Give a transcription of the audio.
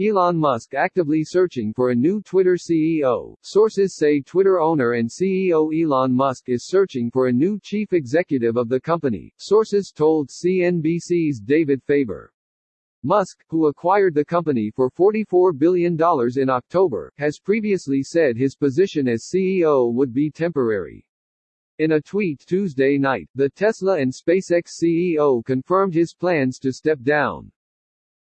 Elon Musk actively searching for a new Twitter CEO. Sources say Twitter owner and CEO Elon Musk is searching for a new chief executive of the company, sources told CNBC's David Faber. Musk, who acquired the company for $44 billion in October, has previously said his position as CEO would be temporary. In a tweet Tuesday night, the Tesla and SpaceX CEO confirmed his plans to step down.